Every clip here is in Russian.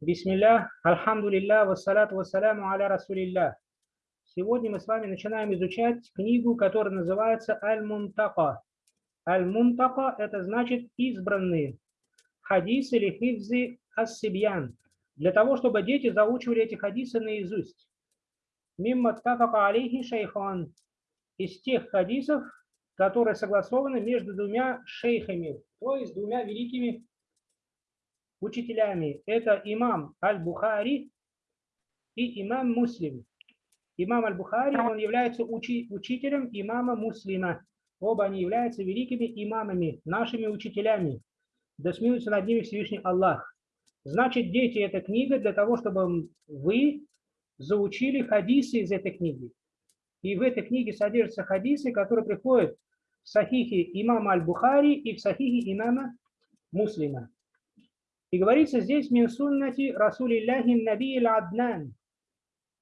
Бисмилля, альхамдулилля, вассалату вассаляму аля расулилля. Сегодня мы с вами начинаем изучать книгу, которая называется Аль-Мунтака. Аль-Мунтака – это значит избранные. Хадис или хивзи ас-сибьян. Для того, чтобы дети заучивали эти хадисы наизусть. Мимма тафака алейхи шейхан. Из тех хадисов, которые согласованы между двумя шейхами, то есть двумя великими учителями. Это имам Аль-Бухари и имам Муслим. Имам Аль-Бухари, он является учи, учителем имама Муслима. Оба они являются великими имамами, нашими учителями. Да смеются над ними Всевышний Аллах. Значит, дети, эта книга для того, чтобы вы заучили хадисы из этой книги. И в этой книге содержатся хадисы, которые приходят в сахихе имама Аль-Бухари и в сахихе имама Муслима. И говорится здесь «Мин суннати Расулилляхи Наби Аднан».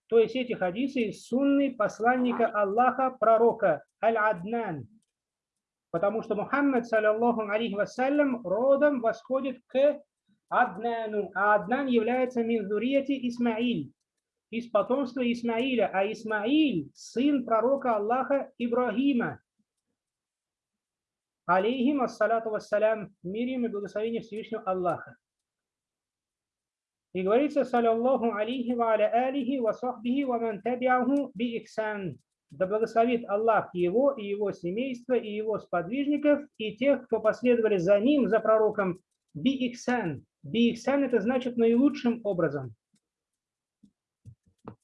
То есть эти хадисы из сунны посланника Аллаха, пророка Аль-Аднан. Потому что Мухаммад, саллаллаху алейхи вассалям, родом восходит к Аднану. А Аднан является минзурияти Исмаиль, из потомства Исмаиля. А Исмаиль – сын пророка Аллаха Ибрагима. Алейхим ассалату вассалям, мир им и благословение Всевышнего Аллаха. И говорится, саллаллаху алейхи ва аля алихи ва сахбихи ва ман табиаху би ихсан. Да благословит Аллах его и его семейство, и его сподвижников, и тех, кто последовали за ним, за пророком, би ихсан. Би ихсан это значит наилучшим образом.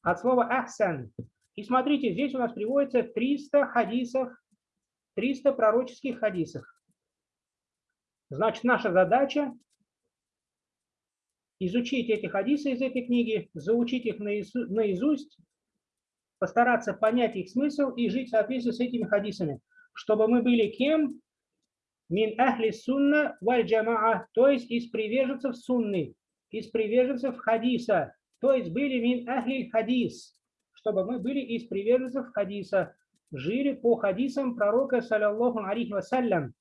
От слова ахсан. И смотрите, здесь у нас приводится 300 хадисов, 300 пророческих хадисов. Значит, наша задача изучить эти хадисы из этой книги, заучить их наизусть, постараться понять их смысл и жить в соответствии с этими хадисами, чтобы мы были кем? Мин ахли сунна валь джамаа, то есть из приверженцев сунны, из приверженцев хадиса, то есть были мин ахли хадис, чтобы мы были из приверженцев хадиса, жили по хадисам пророка, саллаллаху алейхи вассалям.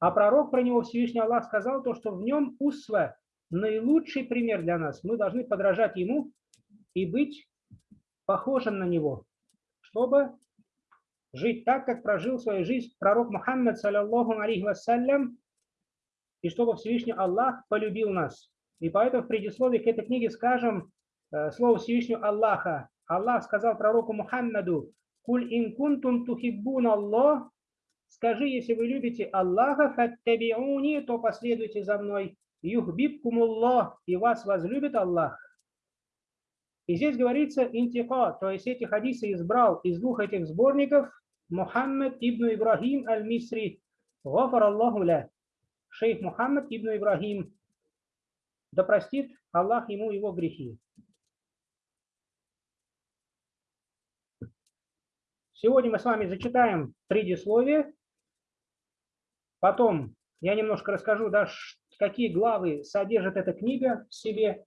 А пророк про него Всевышний Аллах сказал то, что в нем усва, наилучший пример для нас. Мы должны подражать ему и быть похожим на него, чтобы жить так, как прожил свою жизнь пророк Мухаммад, саллаллаху алейхи вассалям, и чтобы Всевышний Аллах полюбил нас. И поэтому в предисловии к этой книге скажем э, слово Всевышнего Аллаха. Аллах сказал пророку Мухаммаду, «Куль ин кунтум тухиббун Аллах, скажи, если вы любите Аллаха, фаттабиуни, то последуйте за мной, юхбибкумуллах, и вас возлюбит Аллах. И здесь говорится интика, то есть эти хадисы избрал из двух этих сборников Мухаммад ибн Ибрахим аль-Мисри, гафар Аллаху ля, шейх Мухаммад ибн Ибрахим, да простит Аллах ему его грехи. Сегодня мы с вами зачитаем предисловие, потом я немножко расскажу, да, какие главы содержит эта книга в себе,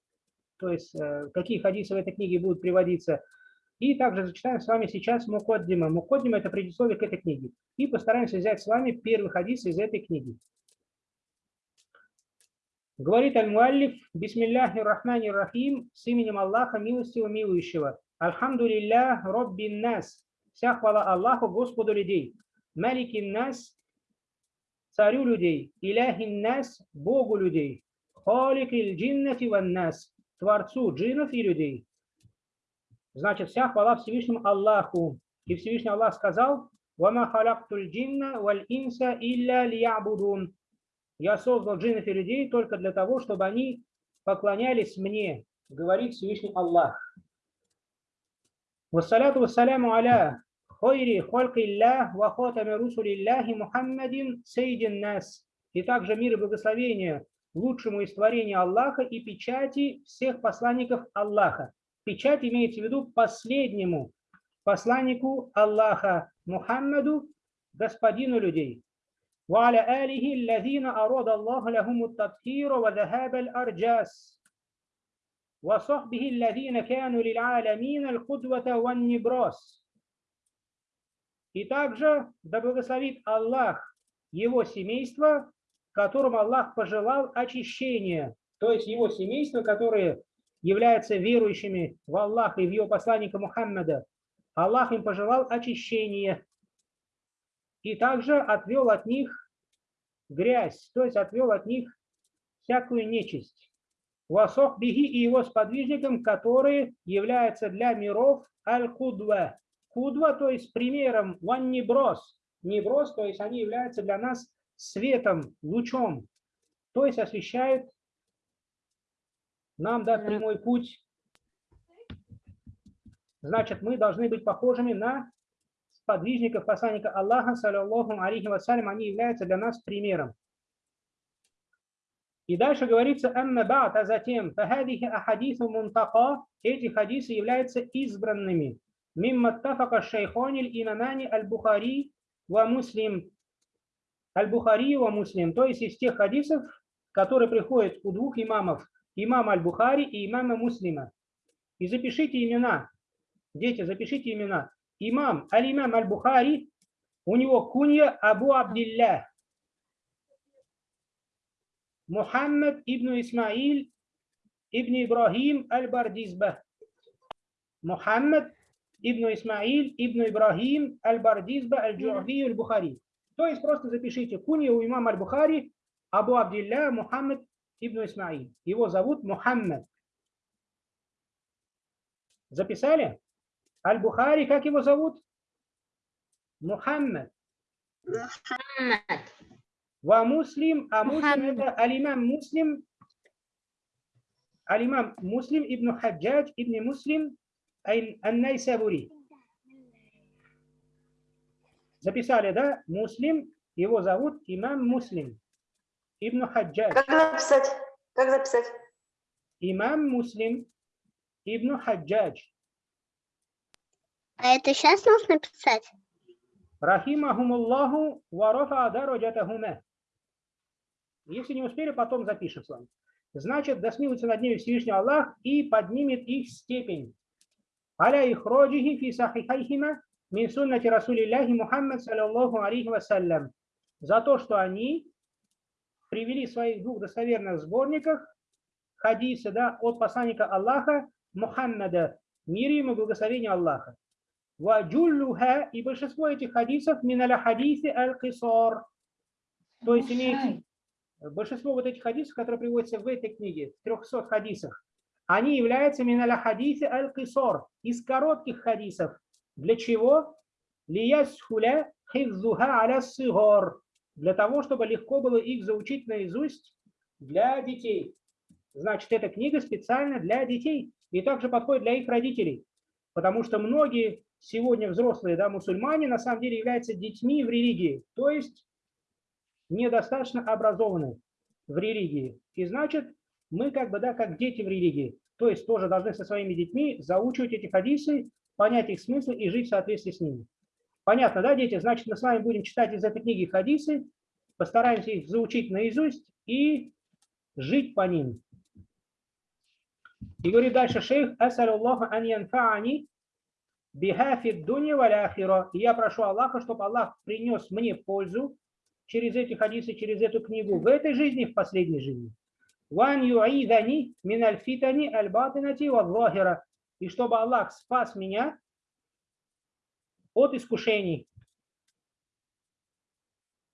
то есть э, какие хадисы в этой книге будут приводиться. И также зачитаем с вами сейчас Мукоддима. Мукоддима – это предисловие к этой книге. И постараемся взять с вами первый хадис из этой книги. Говорит Аль-Муаллиф, Бисмилляхи рахмани рахим, с именем Аллаха, милостивого, милующего. Альхамдулилля, Роббин нас. Вся хвала Аллаху, Господу людей. Маликин нас, царю людей, иляхин нас, Богу людей, халик иль джиннати ван нас, творцу джинов и людей. Значит, вся хвала Всевышнему Аллаху. И Всевышний Аллах сказал, «Вама халяктуль джинна валь инса илля лиябудун». Я создал джиннов и людей только для того, чтобы они поклонялись мне, говорит Всевышний Аллах. Вассаляту вассаляму аля хойри холькиллях ва хотами русулиллахи Мухаммадин сейдин нас. И также мир и благословение лучшему из творения Аллаха и печати всех посланников Аллаха. Печать имеется в виду последнему посланнику Аллаха Мухаммаду, господину людей. وعلى آله الذين أراد الله لهم التطهير وذهاب الأرجاس وصحبه الذين كانوا للعالمين القدوة والنبراس и также да благословит Аллах его семейство, которому Аллах пожелал очищения, то есть его семейство, которые являются верующими в Аллаха и в его посланника Мухаммада, Аллах им пожелал очищения и также отвел от них грязь, то есть отвел от них всякую нечисть. Васох Бихи и его сподвижникам, которые являются для миров Аль-Кудва. Кудва, то есть примером, ван неброс. Неброс, то есть они являются для нас светом, лучом, то есть освещают нам дать прямой путь. Значит, мы должны быть похожими на сподвижников посланника Аллаха, саллиллаху алейхи вассалям, они являются для нас примером. И дальше говорится, «Амма ба'д», а затем, «Фахадихи ахадису мунтака», эти хадисы являются избранными. «Мимма тафака шейхониль имамани аль-Бухари ва муслим». Аль-Бухари ва муслим, то есть из тех хадисов, которые приходят у двух имамов, имама Аль-Бухари и имама Муслима. И запишите имена. Дети, запишите имена. Имам Аль-Имам Аль-Бухари, у него кунья Абу Абдилля. Мухаммад ибн Исмаиль ибн Ибрахим Аль-Бардизба. Мухаммад ибн Исмаиль ибн Ибрахим Аль-Бардизба Аль-Джу'фи Аль-Бухари. То есть просто запишите кунья у имама Аль-Бухари Абу Абдилля Мухаммад ибн Исмаиль. Его зовут Мухаммад. Записали? Аль-Бухари, как его зовут? Мухаммад. Мухаммад. Ва муслим, а муслим это алимам муслим, алимам муслим ибн Хаджадж ибн муслим ан-Найсабури. Записали, да? Муслим, его зовут имам Муслим. Ибн Хаджадж. Как написать? Как записать? Имам Муслим Ибн Хаджадж. А это сейчас нужно писать? Рахимахумуллаху ва рафа дараджатахума. Если не успели, потом запишем с вами. Значит, да смилуется над ними Всевышний Аллах и поднимет их степень. Аля их роджихи фи сахихайхима мин суннати Расулиллахи Мухаммад саллаллаху алейхи вассалям. За то, что они привели в своих двух достоверных сборниках хадисы да, от посланника Аллаха Мухаммада, мир ему благословение Аллаха. Ваджуллуха, и большинство этих хадисов миналя хадисы аль-кисор. То есть имеется большинство вот этих хадисов, которые приводятся в этой книге, в 300 хадисах, они являются миналя хадисы аль-кисор, из коротких хадисов. Для чего? Лиясхуля хиззуха аля сигор для того, чтобы легко было их заучить наизусть для детей. Значит, эта книга специально для детей и также подходит для их родителей. Потому что многие сегодня взрослые да, мусульмане на самом деле являются детьми в религии, то есть недостаточно образованы в религии. И значит, мы как бы, да, как дети в религии, то есть тоже должны со своими детьми заучивать эти хадисы, понять их смысл и жить в соответствии с ними. Понятно, да, дети? Значит, мы с вами будем читать из этой книги хадисы, постараемся их заучить наизусть и жить по ним. И говорит дальше шейх, «Асалюллаху ан янфа'ани бихафи дуни валяхира». И я прошу Аллаха, чтобы Аллах принес мне пользу через эти хадисы, через эту книгу в этой жизни в последней жизни. «Ван ю'идани мин альфитани альбатинати валлахира». И чтобы Аллах спас меня от искушений,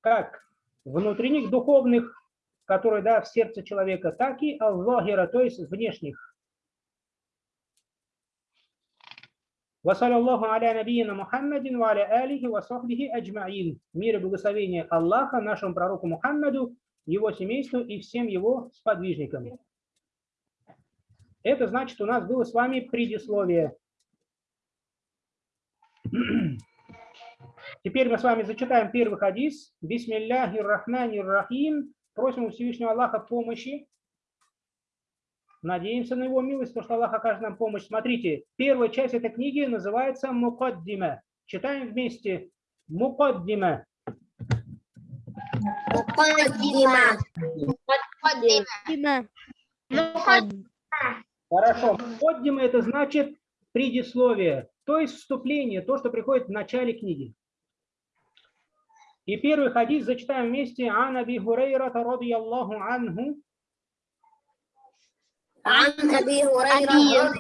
как внутренних, духовных, которые да, в сердце человека, так и аллахира, то есть внешних. وصلى الله على نبينا محمد وعلى آله وصحبه أجمعين. Мир и благословение Аллаха нашему пророку Мухаммаду, его семейству и всем его сподвижникам. Это значит, у нас было с вами предисловие. Теперь мы с вами зачитаем первый хадис. Бисмилляхи рахмани рахим. Просим у Всевышнего Аллаха помощи. Надеемся на его милость, потому что Аллах окажет нам помощь. Смотрите, первая часть этой книги называется Мукаддима. Читаем вместе. Мукаддима. Мукаддима. Мукаддима. Хорошо. Мукаддима это значит предисловие, то есть вступление, то, что приходит в начале книги. И первый хадис зачитаем вместе. Ан Аби Хурейра радияллаху анху. عن أبي هريرة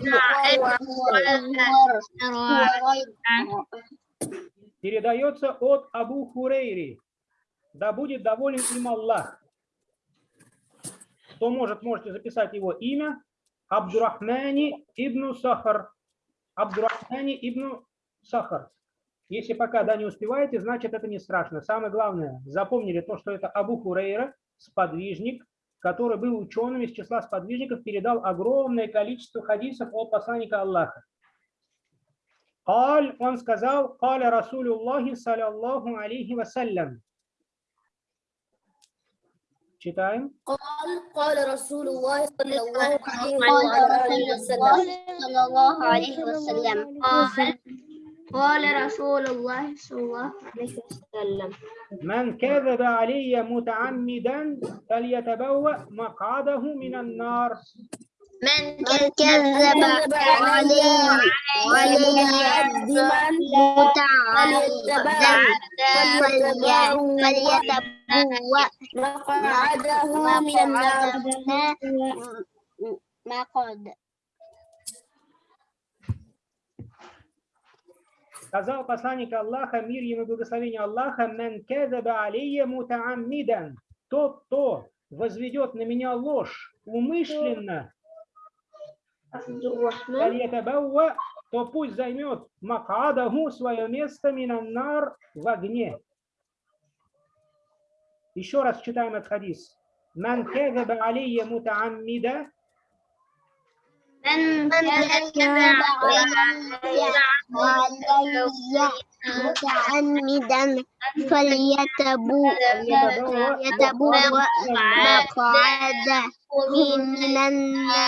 Передается от Абу Хурейри. Да будет доволен им Аллах. Кто может, можете записать его имя. Абдурахмани ибн Сахар. Абдурахмани ибн Сахар. Если пока да, не успеваете, значит это не страшно. Самое главное, запомнили то, что это Абу Хурейра, сподвижник, который был ученым из числа сподвижников, передал огромное количество хадисов от посланника Аллаха. Аль, он сказал, «Каля Расулюллахи, саллаллаху алейхи вассалям». two قال قال رسول الله صلى الله عليه وسلم. صلى الله عليه وسلم. قال قال رسول الله صلى الله عليه وسلم. من كذب علي متعمدا فليتبوأ مقعده من النار. من كذب علي وليعذبا متعمدا فليتبوأ مقعده من النار مقعد Сказал посланник Аллаха, мир ему и благословение Аллаха, «Мен кэзаба алейя мутааммидан». Тот, кто возведет на меня ложь умышленно, фальятабауа, то пусть займет макадаху свое место минаннар в огне. Еще раз читаем этот хадис. Ман кэзаба алейя мутааммида. Ман кэзаба алейя мутааммидан фальятабу ятабу мақаада минанна.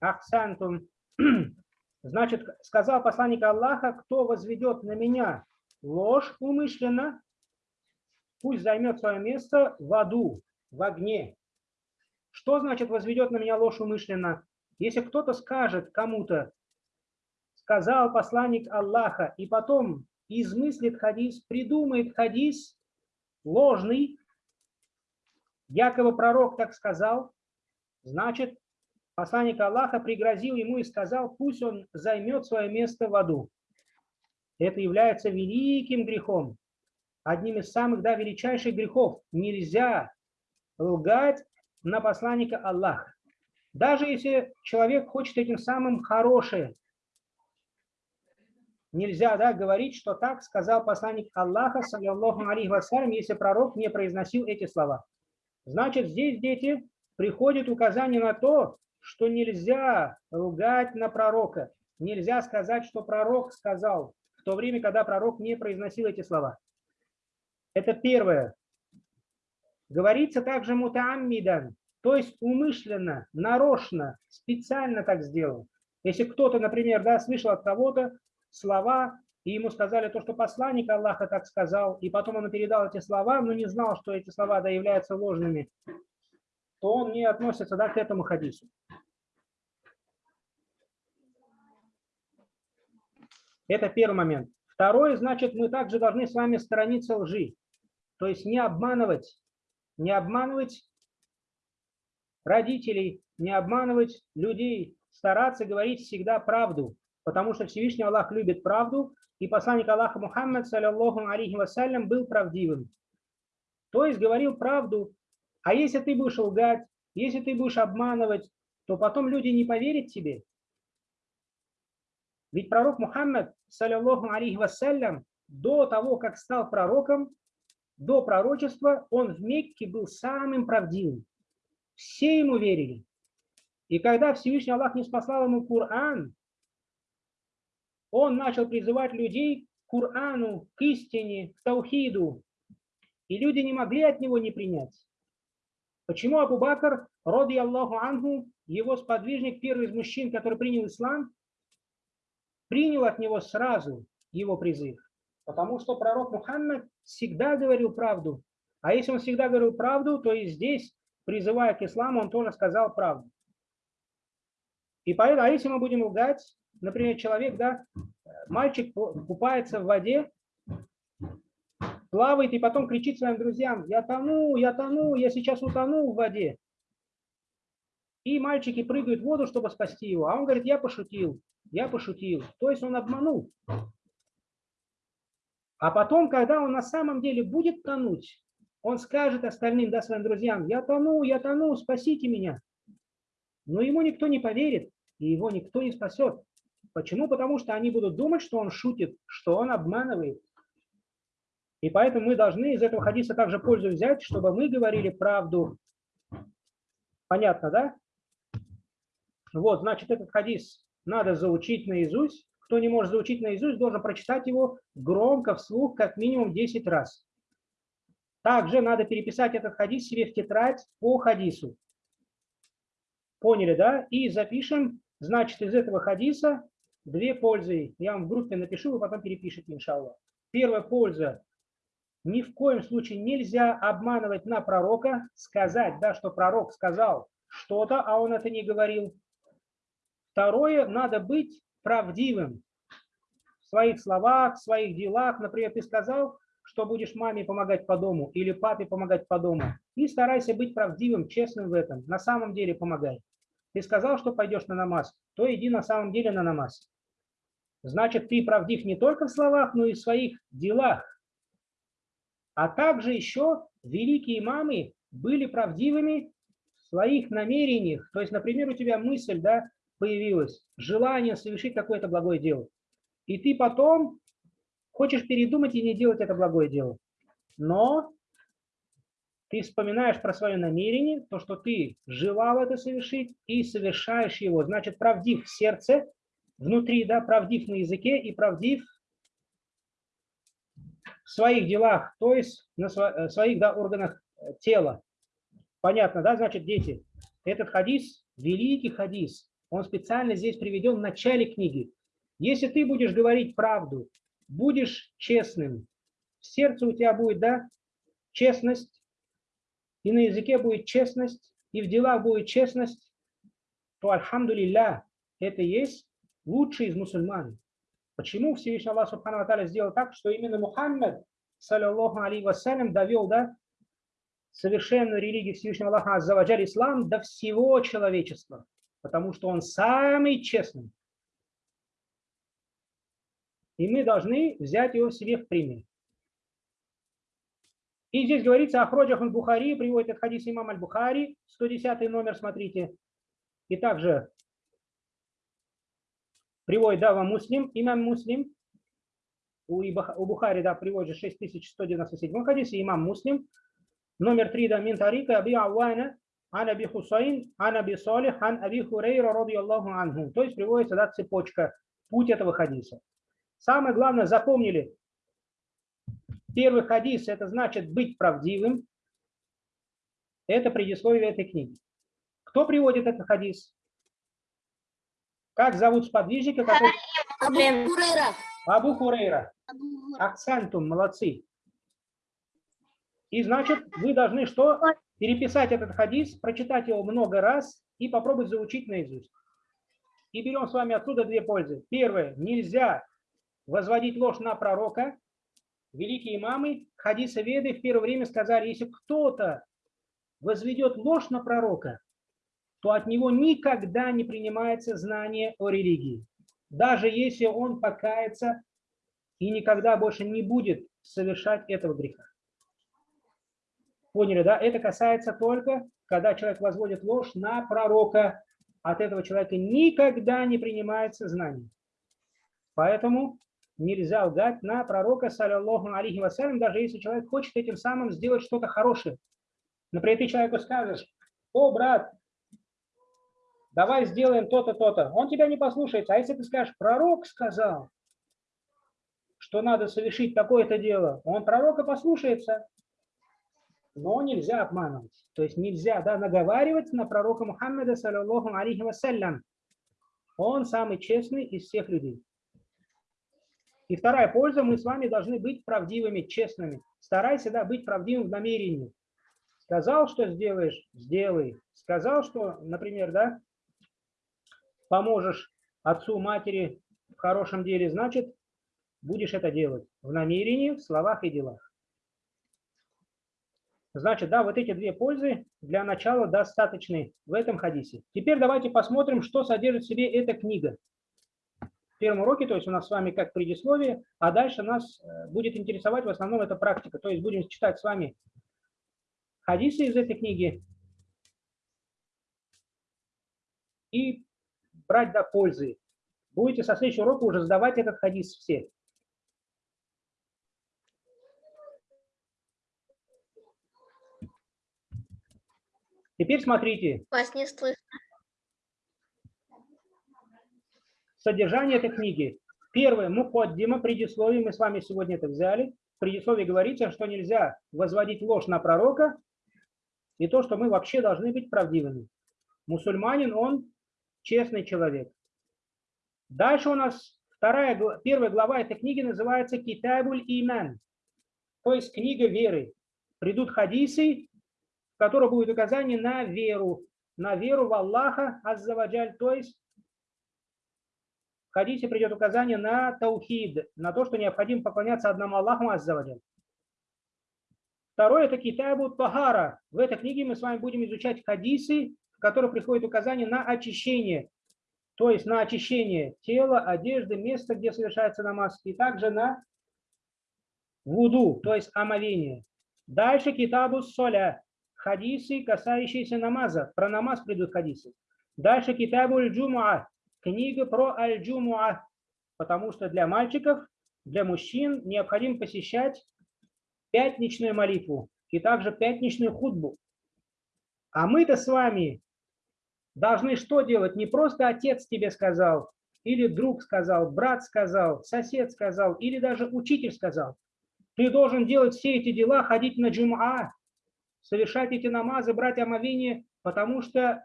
Ахсантум. Значит, сказал посланник Аллаха, кто возведет на меня ложь умышленно, пусть займет свое место в аду, в огне. Что значит возведет на меня ложь умышленно? Если кто-то скажет кому-то, сказал посланник Аллаха, и потом измыслит хадис, придумает хадис ложный, якобы пророк так сказал, значит, посланник Аллаха пригрозил ему и сказал, пусть он займет свое место в аду. Это является великим грехом, одним из самых да, величайших грехов. Нельзя лгать на посланника Аллаха. Даже если человек хочет этим самым хорошее, нельзя да, говорить, что так сказал посланник Аллаха, саллиллаху алейхи вассалям, если пророк не произносил эти слова. Значит, здесь, дети, приходит указание на то, что нельзя ругать на пророка. Нельзя сказать, что пророк сказал, то время, когда пророк не произносил эти слова. Это первое. Говорится также мутааммидан, то есть умышленно, нарочно, специально так сделал. Если кто-то, например, да, слышал от кого-то слова, и ему сказали то, что посланник Аллаха так сказал, и потом он передал эти слова, но не знал, что эти слова да, являются ложными, то он не относится да, к этому хадису. Это первый момент. Второй, значит, мы также должны с вами сторониться лжи. То есть не обманывать, не обманывать родителей, не обманывать людей, стараться говорить всегда правду, потому что Всевышний Аллах любит правду, и посланник Аллаха Мухаммад, саллиллаху алейхи вассалям, был правдивым. То есть говорил правду, а если ты будешь лгать, если ты будешь обманывать, то потом люди не поверят тебе. Ведь пророк Мухаммад, саллиллаху алейхи вассалям, до того, как стал пророком, до пророчества, он в Мекке был самым правдивым. Все ему верили. И когда Всевышний Аллах не спасал ему Коран, он начал призывать людей к Корану, к истине, к Таухиду. И люди не могли от него не принять. Почему Абу Бакр, роди Аллаху Ангу, его сподвижник, первый из мужчин, который принял ислам, принял от него сразу его призыв? Потому что пророк Мухаммад всегда говорил правду. А если он всегда говорил правду, то и здесь, призывая к исламу, он тоже сказал правду. И поэтому, а если мы будем лгать, например, человек, да, мальчик купается в воде, плавает и потом кричит своим друзьям, я тону, я тону, я сейчас утону в воде. И мальчики прыгают в воду, чтобы спасти его. А он говорит, я пошутил, я пошутил. То есть он обманул. А потом, когда он на самом деле будет тонуть, он скажет остальным, да, своим друзьям, я тону, я тону, спасите меня. Но ему никто не поверит, и его никто не спасет. Почему? Потому что они будут думать, что он шутит, что он обманывает. И поэтому мы должны из этого хадиса также пользу взять, чтобы мы говорили правду. Понятно, да? Вот, значит, этот хадис надо заучить наизусть. Кто не может заучить наизусть, должен прочитать его громко, вслух, как минимум 10 раз. Также надо переписать этот хадис себе в тетрадь по хадису. Поняли, да? И запишем, значит, из этого хадиса две пользы. Я вам в группе напишу, вы потом перепишите, иншаллах. Первая польза. Ни в коем случае нельзя обманывать на пророка, сказать, да, что пророк сказал что-то, а он это не говорил. Второе, надо быть правдивым в своих словах, в своих делах. Например, ты сказал, что будешь маме помогать по дому или папе помогать по дому. И старайся быть правдивым, честным в этом. На самом деле помогай. Ты сказал, что пойдешь на намаз, то иди на самом деле на намаз. Значит, ты правдив не только в словах, но и в своих делах. А также еще великие имамы были правдивыми в своих намерениях. То есть, например, у тебя мысль да, появилась, желание совершить какое-то благое дело. И ты потом Хочешь передумать и не делать это благое дело. Но ты вспоминаешь про свое намерение, то, что ты желал это совершить, и совершаешь его. Значит, правдив в сердце, внутри, да, правдив на языке и правдив в своих делах, то есть на э, своих да, органах э, тела. Понятно, да? Значит, дети, этот хадис, великий хадис, он специально здесь приведен в начале книги. Если ты будешь говорить правду, будешь честным, в сердце у тебя будет, да, честность, и на языке будет честность, и в делах будет честность, то, альхамдулилля, это есть лучший из мусульман. Почему Всевышний Аллах Субхану сделал так, что именно Мухаммад, саллиллаху алейhi вассалям, довел да, совершенную религию Всевышнего Аллаха Аззаваджаль Ислам до всего человечества, потому что он самый честный. И мы должны взять его себе в пример. И здесь говорится о хроджах Бухари, приводит этот хадис имам Аль-Бухари, 110 номер, смотрите. И также приводит Дава Муслим, имам Муслим, у, Бухари, да, приводит 6197 хадисе, имам Муслим, номер 3, да, мин тарика, аби ан аби Хусайн, ан аби Салих, ан аби Хурейра, ради Аллаху анху. То есть приводится, да, цепочка, путь этого хадиса. Самое главное, запомнили, первый хадис – это значит быть правдивым. Это предисловие этой книги. Кто приводит этот хадис? Как зовут сподвижника? Который... Абу Хурейра. Абу Хурейра. Акцентум, молодцы. И значит, вы должны что? Переписать этот хадис, прочитать его много раз и попробовать заучить наизусть. И берем с вами отсюда две пользы. Первое. Нельзя возводить ложь на пророка. Великие имамы, хадисы веды в первое время сказали, если кто-то возведет ложь на пророка, то от него никогда не принимается знание о религии. Даже если он покается и никогда больше не будет совершать этого греха. Поняли, да? Это касается только, когда человек возводит ложь на пророка. От этого человека никогда не принимается знание. Поэтому нельзя лгать на пророка, саллиллаху алейхи вассалям, даже если человек хочет этим самым сделать что-то хорошее. Например, ты человеку скажешь, о, брат, давай сделаем то-то, то-то. Он тебя не послушается. А если ты скажешь, пророк сказал, что надо совершить такое-то дело, он пророка послушается. Но нельзя обманывать. То есть нельзя да, наговаривать на пророка Мухаммеда, саллиллаху алейхи вассалям. Он самый честный из всех людей. И вторая польза, мы с вами должны быть правдивыми, честными. Старайся да, быть правдивым в намерении. Сказал, что сделаешь, сделай. Сказал, что, например, да, поможешь отцу, матери в хорошем деле, значит, будешь это делать в намерении, в словах и делах. Значит, да, вот эти две пользы для начала достаточны в этом хадисе. Теперь давайте посмотрим, что содержит в себе эта книга. В первом уроке, то есть у нас с вами как предисловие, а дальше нас э, будет интересовать в основном эта практика. То есть будем читать с вами хадисы из этой книги и брать до пользы. Будете со следующего урока уже сдавать этот хадис все. Теперь смотрите. Вас не слышно. Содержание этой книги. Первое, мукоддима, предисловие, мы с вами сегодня это взяли. В предисловии говорится, что нельзя возводить ложь на пророка, и то, что мы вообще должны быть правдивыми. Мусульманин, он честный человек. Дальше у нас вторая, первая глава этой книги называется Китабуль Иман, то есть книга веры. Придут хадисы, в которых будет указание на веру, на веру в Аллаха, Аззаваджаль, то есть в хадисе придет указание на таухид, на то, что необходимо поклоняться одному Аллаху Аззаваджаль. Второе – это Китабу Тахара. В этой книге мы с вами будем изучать хадисы, в которых приходит указание на очищение, то есть на очищение тела, одежды, места, где совершается намаз, и также на вуду, то есть омовение. Дальше Китабу Соля хадисы, касающиеся намаза. Про намаз придут хадисы. Дальше китабу аль-джумуа, книга про аль-джумуа, потому что для мальчиков, для мужчин необходимо посещать пятничную молитву и также пятничную худбу. А мы-то с вами должны что делать? Не просто отец тебе сказал, или друг сказал, брат сказал, сосед сказал, или даже учитель сказал. Ты должен делать все эти дела, ходить на джум'a, совершать эти намазы, брать омовение, потому что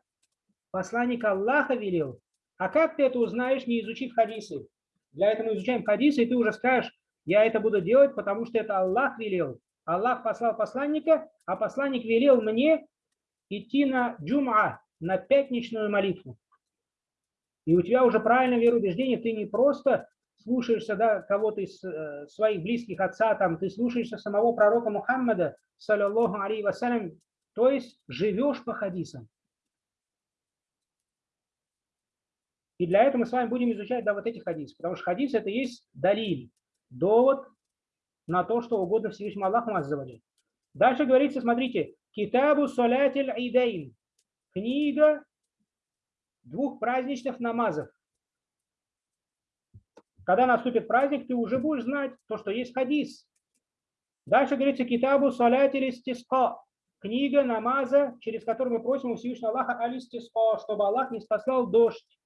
посланник Аллаха велел. А как ты это узнаешь, не изучив хадисы? Для этого мы изучаем хадисы, и ты уже скажешь, я это буду делать, потому что это Аллах велел. Аллах послал посланника, а посланник велел мне идти на джум'a, на пятничную молитву. И у тебя уже правильное вероубеждение, ты не просто слушаешься да, кого-то из э, своих близких отца, там, ты слушаешься самого пророка Мухаммада, саллиллаху алейhi вассалям, то есть живешь по хадисам. И для этого мы с вами будем изучать да, вот эти хадисы, потому что хадис это есть далиль, довод на то, что угодно Всевышнему Аллаху Аззаваджи. Дальше говорится, смотрите, Китабу Салятиль Айдейн, книга двух праздничных намазов. Когда наступит праздник, ты уже будешь знать то, что есть хадис. Дальше говорится Китабу Салят Стиска, книга намаза, через которую мы просим у Всевышнего Аллаха Алистиска, чтобы Аллах не спасал дождь.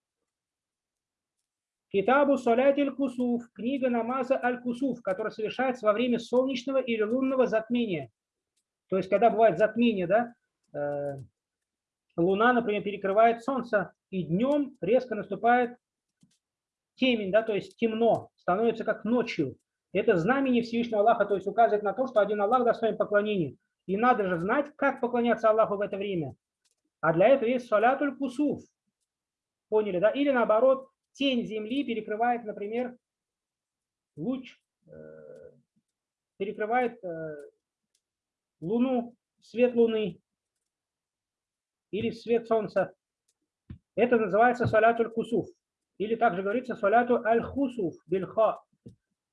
Китабу Салят Кусуф, книга намаза Аль-Кусуф, которая совершается во время солнечного или лунного затмения. То есть, когда бывает затмение, да, э, луна, например, перекрывает солнце, и днем резко наступает темень, да, то есть темно, становится как ночью. Это знамение Всевышнего Аллаха, то есть указывает на то, что один Аллах достоин поклонения. И надо же знать, как поклоняться Аллаху в это время. А для этого есть салятуль кусуф. Поняли, да? Или наоборот, тень земли перекрывает, например, луч, э, перекрывает э, луну, свет луны или свет солнца. Это называется салятуль кусуф. Или также говорится саляту аль-хусуф бильха.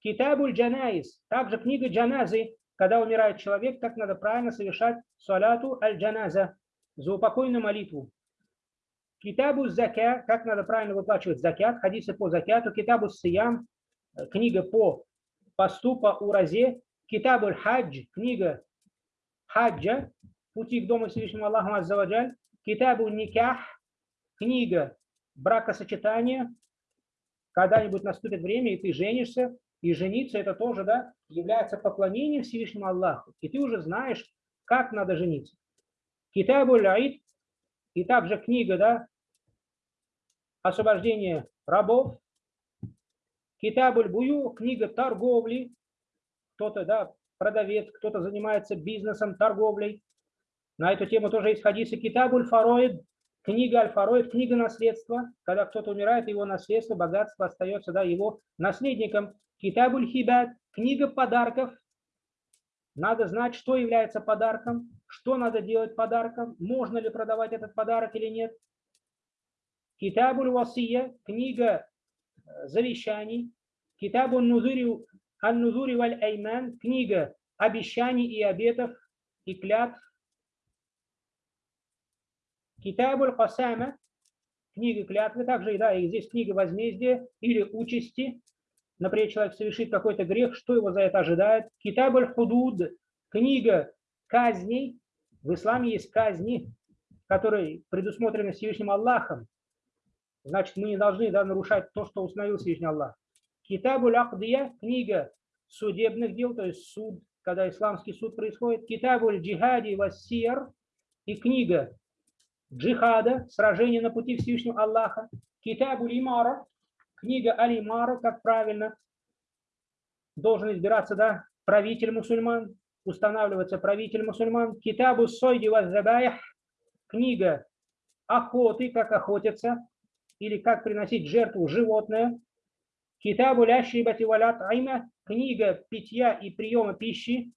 Китабуль джанаиз, также книга джаназы, когда умирает человек, как надо правильно совершать салату аль-джаназа, за упокойную молитву. Китабу закя, как надо правильно выплачивать закят, хадисы по закяту. Китабу сиям, книга по посту, по уразе. Китабу хадж, книга хаджа, пути к дому Всевышнему Аллаху Аззаваджаль. Китабу никах, книга бракосочетания. Когда-нибудь наступит время, и ты женишься, и жениться это тоже да, является поклонением Всевышнему Аллаху. И ты уже знаешь, как надо жениться. Китабу Аид и также книга, да, освобождение рабов. Китабуль Бую, книга торговли. Кто-то, да, продавец, кто-то занимается бизнесом, торговлей. На эту тему тоже есть хадисы. Китабуль Фароид, книга Аль-Фароид, книга наследства. Когда кто-то умирает, его наследство, богатство остается да, его наследником. Китабуль Хибат, книга подарков. Надо знать, что является подарком, что надо делать подарком, можно ли продавать этот подарок или нет. Китабуль Васия, книга э, завещаний. Китабуль Нузури Аль-Нузури Валь Айман, книга обещаний и обетов и клятв. Китабуль Касама, книга клятвы, также да, и здесь книга возмездия или участи. Например, человек совершит какой-то грех, что его за это ожидает. Китабуль Худуд, книга казней. В исламе есть казни, которые предусмотрены Всевышним Аллахом. Значит, мы не должны да, нарушать то, что установил Всевышний Аллах. Китабуль Ахдия, книга судебных дел, то есть суд, когда исламский суд происходит. Китабуль Джихади Вассир и книга джихада, сражение на пути Всевышнего Аллаха. Китабуль Имара, книга Алимара, как правильно должен избираться да, правитель мусульман, устанавливается правитель мусульман. Китабу Сойди Ваззабаях, книга охоты, как охотятся, или как приносить жертву животное. Китабу ляшибати валят айма, книга питья и приема пищи,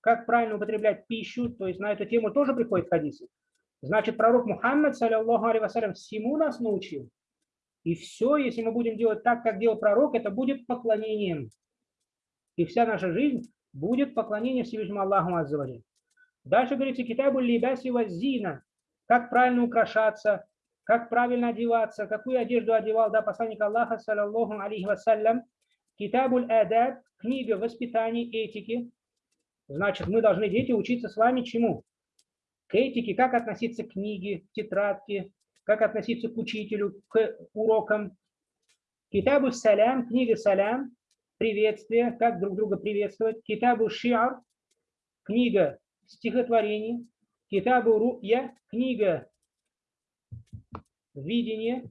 как правильно употреблять пищу, то есть на эту тему тоже приходит хадисы. Значит, пророк Мухаммад, саллиллаху алейhi всему нас научил. И все, если мы будем делать так, как делал пророк, это будет поклонением. И вся наша жизнь будет поклонением Всевышнему Аллаху Аззавади. Дальше говорится, китабу либаси вазина, как правильно украшаться, как правильно одеваться, какую одежду одевал да, посланник Аллаха, саллаллаху алейхи вассалям. Китабуль адаб, книга воспитания, этики. Значит, мы должны, дети, учиться с вами чему? К этике, как относиться к книге, к тетрадке, как относиться к учителю, к урокам. Китабу салям, книга салям, приветствие, как друг друга приветствовать. Китабу шиар, книга стихотворений. Китабу ру'я, книга видение,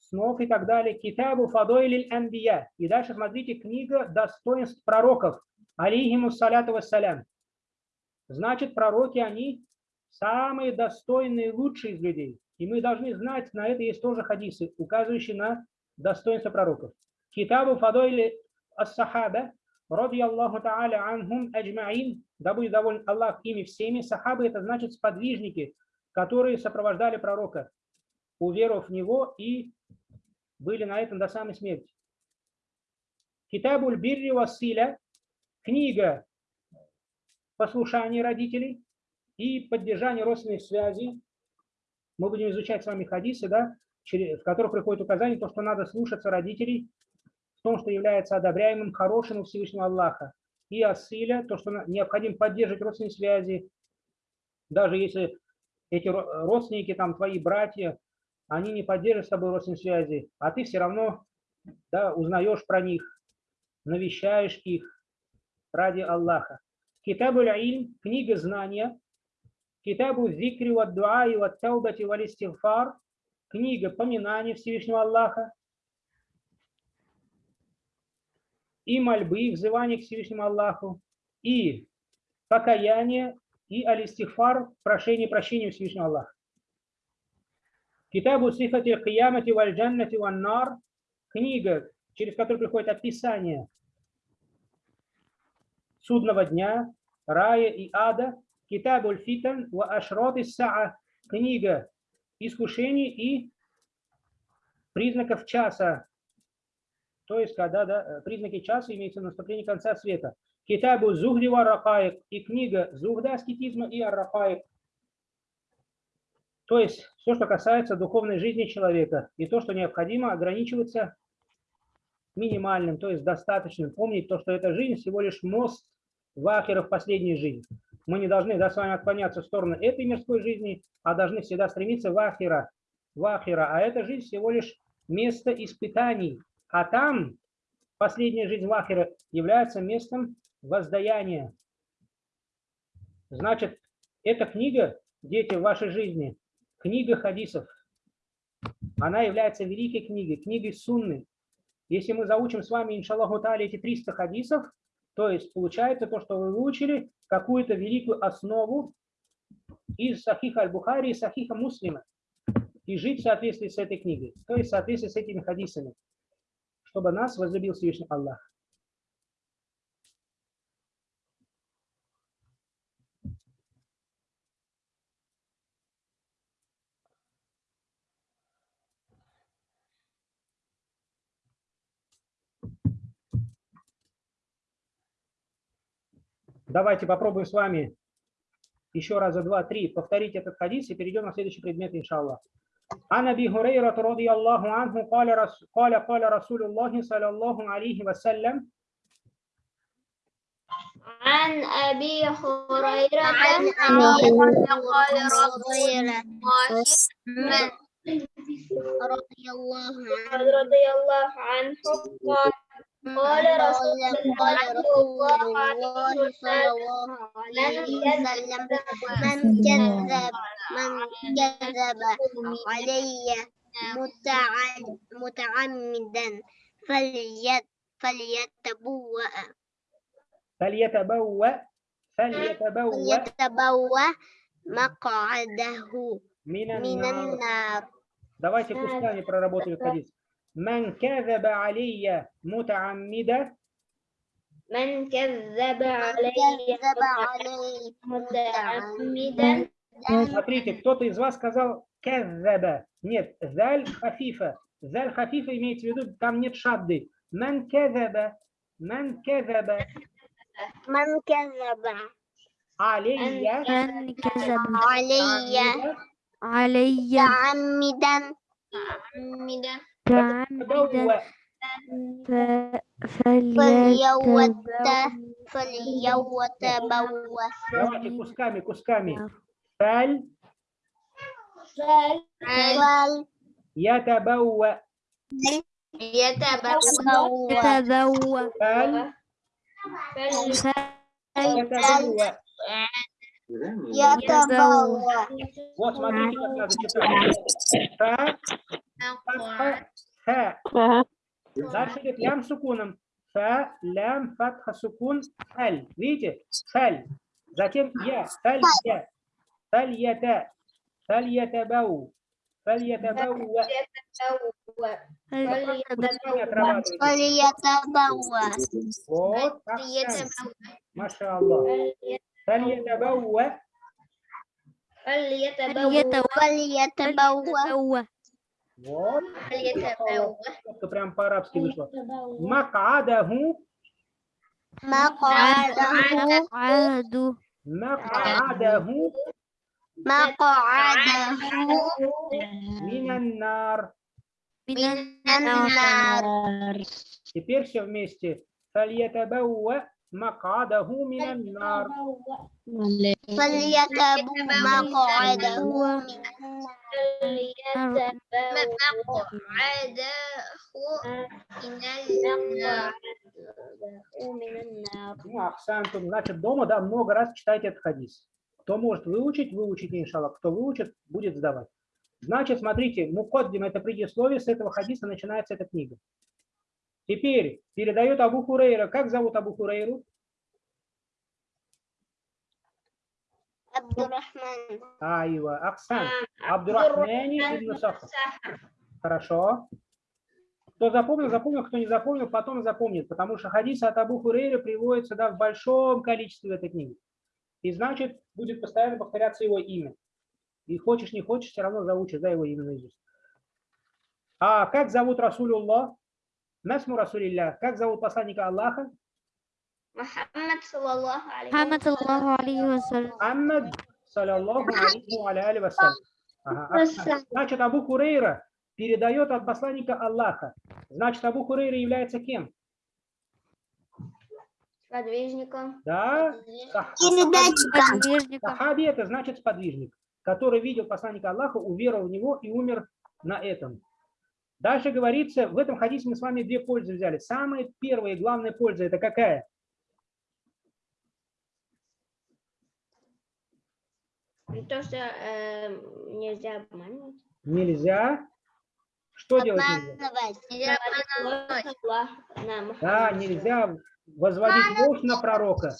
снов и так далее. Китабу Фадойлиль Анбия. И дальше смотрите, книга достоинств пророков. Алейхиму саляту вассалям. Значит, пророки, они самые достойные, лучшие из людей. И мы должны знать, на это есть тоже хадисы, указывающие на достоинство пророков. Китабу Фадойли Ас-Сахаба, ради Аллаху Та'аля анхум аджмаин, да будет доволен Аллах ими всеми. Сахабы – это значит сподвижники, которые сопровождали пророка, уверовав в него и были на этом до самой смерти. Китабуль Бирри Василя – книга послушания родителей и поддержания родственных связей. Мы будем изучать с вами хадисы, да, в которых приходит указание, то, что надо слушаться родителей в том, что является одобряемым, хорошим у Всевышнего Аллаха. И осыля, то, что необходимо поддерживать родственные связи, даже если эти родственники, там, твои братья, они не поддерживают с тобой родственные связи, а ты все равно да, узнаешь про них, навещаешь их ради Аллаха. Китабу Ильм, книга знания, Китабу Зикри ва Дуа и ва Таубати ва книга поминания Всевышнего Аллаха, и мольбы, взывание к Всевышнему Аллаху, и покаяние, и алистихфар, прошение прощения Всевышнего Аллаха. Китабу сифати киямати валь джаннати ван книга, через которую приходит описание судного дня, рая и ада, Китабу фитан ва ашрот саа, книга искушений и признаков часа, то есть когда да, э, признаки часа имеется наступление конца света. Китабу Зухди Рахаек и книга Зухда аскетизма и Аррахаек. То есть все, что касается духовной жизни человека и то, что необходимо ограничиваться минимальным, то есть достаточным. Помнить то, что эта жизнь всего лишь мост в ахера в последнюю жизнь. Мы не должны да, с вами отклоняться в сторону этой мирской жизни, а должны всегда стремиться в ахера. В ахера. А эта жизнь всего лишь место испытаний, а там последняя жизнь Вахера является местом воздаяния. Значит, эта книга, дети, в вашей жизни, книга хадисов, она является великой книгой, книгой сунны. Если мы заучим с вами, иншаллаху тали, эти 300 хадисов, то есть получается то, что вы выучили, какую-то великую основу из Сахиха Аль-Бухари и Сахиха Муслима, и жить в соответствии с этой книгой, то есть в соответствии с этими хадисами чтобы нас возлюбил Всевышний Аллах. Давайте попробуем с вами еще раза два, три повторить этот хадис и перейдем на следующий предмет, иншаллах. عن ابي هريره رضي الله عنه قال رس قال قال رسول الله صلى الله عليه وسلم عن أبي هريرة عن عن أبي أبي قال رسول هريرة الله رضي الله عنه رضي الله عنه قال قال رسول الله صلى الله عليه وسلم من كذب من كذب علي متعمدا فليت فليتبوأ فليتبوأ فليتبوأ فليتبوأ مقعده من النار. من النار Давайте кусками проработаем хадис. كذب علي من كذب علي متعمدا متعمدا Смотрите, кто-то из вас сказал кэззаба. Нет, заль хафифа. Заль хафифа имеется в виду, там нет шадды. Ман кэзаба. Ман кэзаба. من كذب Алейя. من كذب علي علي متعمدا متعمدا متعمدا تبوأ. ف- فليتبوأ فليتبوأ Давайте кусками, кусками. Фаль فليتبوأ ятабауа. يتبوأ تبوأ Фаль ятабауа. يتبوأ Вот смотрите, как надо читать. Фа, фатха, фа. Дальше идет лям сукуном. Фа, лям, фатха, сукун, фаль. Видите? Фаль. Затем я, фаль, я. Фаль, ята. Фаль, ятабау. Фаль, ятабауа. Кусками отрабатывайте. فليتبوأ Вот, ахсан. Маша Аллах. Фаль, ятабауа. فليتبوأ فليتبوأ Вот. Это прям по-арабски вышло. Макадаху. Макадаху. Макадаху. Макадаху. Минаннар. Минаннар. Теперь все вместе. Фальятабауа. مقعده من النار. فليتبوأ مقعده مقعده من النار Ну, Ахсантум. Значит, дома, да, много раз читайте этот хадис. Кто может выучить, выучите, иншаллах. Кто выучит, будет сдавать. Значит, смотрите, мукоддим – это предисловие, с этого хадиса начинается эта книга. Теперь передает Абу Хурейра. Как зовут Абу Хурейру? Абдурахман. Айва, Оксан. А, Абдурахман ибн Сахар. Хорошо. Кто запомнил, запомнил, кто не запомнил, потом запомнит, потому что хадисы от Абу Хурейра приводятся да, в большом количестве в этой книге. И значит, будет постоянно повторяться его имя. И хочешь, не хочешь, все равно заучишь да, его имя наизусть. А как зовут Расулюллах? Насму Расулилля. Как зовут посланника Аллаха? Мухаммад, саллаллаху алейхи вассалям. Мухаммад, саллаллаху алейхи вассалям. Ага. А, а. Значит, Абу Курейра передает от посланника Аллаха. Значит, Абу Курейра является кем? Сподвижником. Да. Сподвижником. Сахаби это значит сподвижник, который видел посланника Аллаха, уверовал в него и умер на этом. Дальше говорится, в этом хадисе мы с вами две пользы взяли. Самая первая и главная польза это какая? То, что э, нельзя обманывать. Нельзя. Что делать нельзя? обманывать Нельзя обманывать. Да, нельзя возводить ложь на пророка.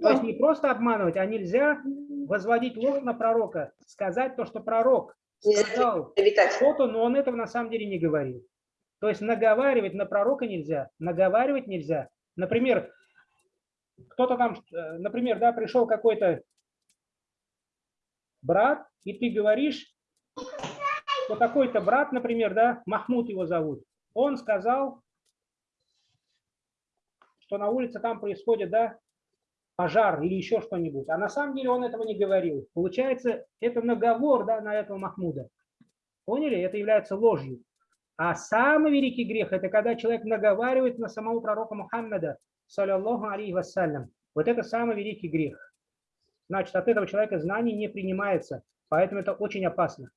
То есть не просто обманывать, а нельзя возводить ложь на пророка. Сказать то, что пророк сказал Витать. что-то, но он этого на самом деле не говорил. То есть наговаривать на пророка нельзя, наговаривать нельзя. Например, кто-то там, э, например, да, пришел какой-то брат, и ты говоришь, что такой-то брат, например, да, Махмуд его зовут, он сказал, что на улице там происходит, да, пожар или еще что-нибудь. А на самом деле он этого не говорил. Получается, это наговор да, на этого Махмуда. Поняли? Это является ложью. А самый великий грех – это когда человек наговаривает на самого пророка Мухаммада, саллиллаху алейхи вассалям. Вот это самый великий грех. Значит, от этого человека знание не принимается. Поэтому это очень опасно.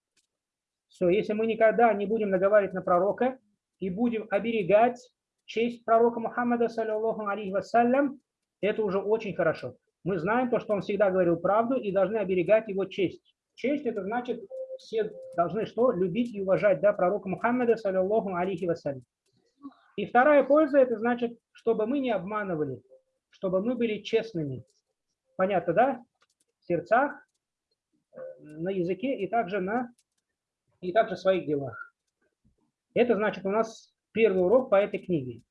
Все, если мы никогда не будем наговаривать на пророка и будем оберегать честь пророка Мухаммада, саллиллаху алейхи вассалям, это уже очень хорошо. Мы знаем то, что он всегда говорил правду и должны оберегать его честь. Честь это значит, все должны что? Любить и уважать да, пророка Мухаммада, саллиллаху алейхи вассалям. И вторая польза, это значит, чтобы мы не обманывали, чтобы мы были честными. Понятно, да? В сердцах, на языке и также на и также в своих делах. Это значит у нас первый урок по этой книге.